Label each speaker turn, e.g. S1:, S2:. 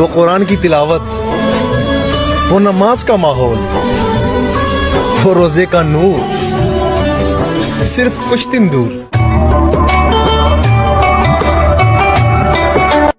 S1: وہ قرآن کی تلاوت، وہ نماز کا ماحول، وہ روزے کا نور، صرف کچھ دن دور۔